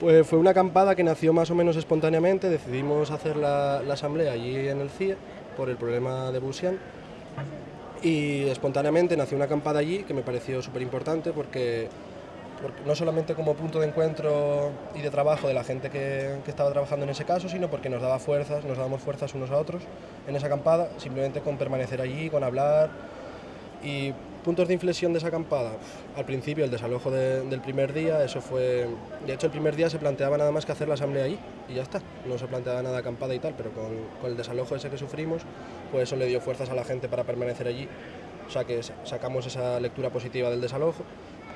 Pues fue una acampada que nació más o menos espontáneamente, decidimos hacer la, asamblea allí en el CIE por el problema de Busian y espontáneamente nació una acampada allí que me pareció súper importante porque, no solamente como punto de encuentro y de trabajo de la gente que, que, estaba trabajando en ese caso, sino porque nos daba fuerzas, nos dábamos fuerzas unos a otros en esa acampada, simplemente con permanecer allí, con hablar y puntos de inflexión de esa acampada. Al principio el desalojo de, del primer día, eso fue... De hecho el primer día se planteaba nada más que hacer la asamblea ahí y ya está. No se planteaba nada acampada y tal, pero con, con el desalojo ese que sufrimos, pues eso le dio fuerzas a la gente para permanecer allí. O sea que sacamos esa lectura positiva del desalojo.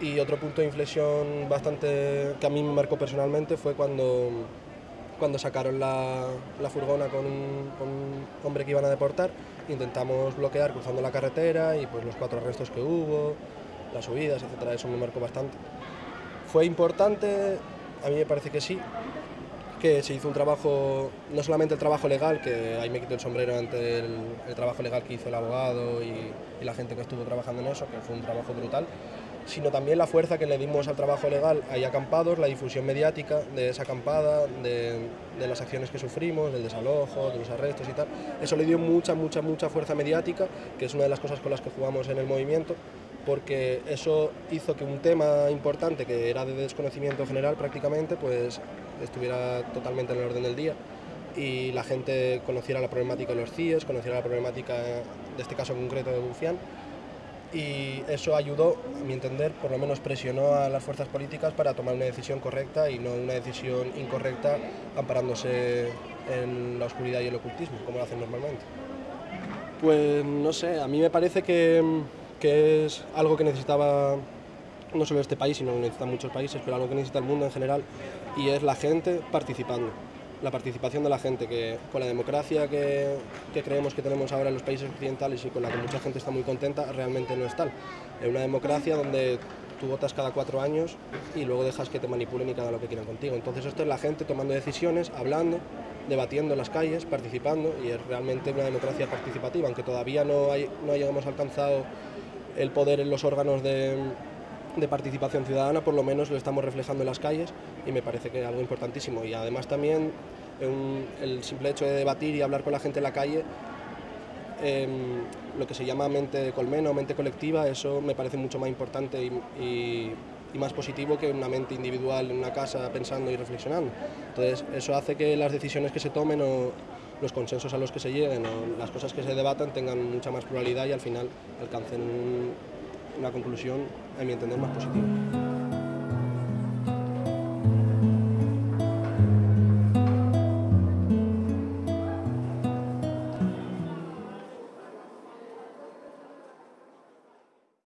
Y otro punto de inflexión bastante que a mí me marcó personalmente fue cuando, cuando sacaron la, la furgona con un, hombre que iban a deportar intentamos bloquear cruzando la carretera y pues los cuatro arrestos que hubo, las subidas, etcétera, eso me marcó bastante. Fue importante, a mí me parece que sí, que se hizo un trabajo, no solamente el trabajo legal, que ahí me quito el sombrero ante el, trabajo legal que hizo el abogado y la gente que estuvo trabajando en eso, que fue un trabajo brutal, sino también la fuerza que le dimos al trabajo legal ahí acampados, la difusión mediática de esa acampada, de, las acciones que sufrimos, del desalojo, de los arrestos y tal. Eso le dio mucha, mucha, mucha fuerza mediática, que es una de las cosas con las que jugamos en el movimiento, porque eso hizo que un tema importante, que era de desconocimiento general prácticamente, pues estuviera totalmente en el orden del día y la gente conociera la problemática de los CIES, conociera la problemática de este caso concreto de Bufián y eso ayudó, a mi entender, por lo menos presionó a las fuerzas políticas para tomar una decisión correcta y no una decisión incorrecta amparándose en la oscuridad y el ocultismo, como lo hacen normalmente. Pues no sé, a mí me parece que, que es algo que necesitaba no solo este país, sino que necesitan muchos países, pero algo que necesita el mundo en general, y es la gente participando la participación de la gente, que con la democracia que, creemos que tenemos ahora en los países occidentales y con la que mucha gente está muy contenta, realmente no es tal. Es una democracia donde tú votas cada cuatro años y luego dejas que te manipulen y que hagan lo que quieran contigo. Entonces esto es la gente tomando decisiones, hablando, debatiendo en las calles, participando y es realmente una democracia participativa, aunque todavía no, no hayamos alcanzado el poder en los órganos de, de participación ciudadana, por lo menos lo estamos reflejando en las calles y me parece que es algo importantísimo. Y además también un, el simple hecho de debatir y hablar con la gente en la calle, eh, lo que se llama mente colmena o mente colectiva, eso me parece mucho más importante y, y, y, más positivo que una mente individual en una casa pensando y reflexionando. Entonces eso hace que las decisiones que se tomen o los consensos a los que se lleguen o las cosas que se debatan tengan mucha más pluralidad y al final alcancen un, una conclusión, a mi entender, más positiva.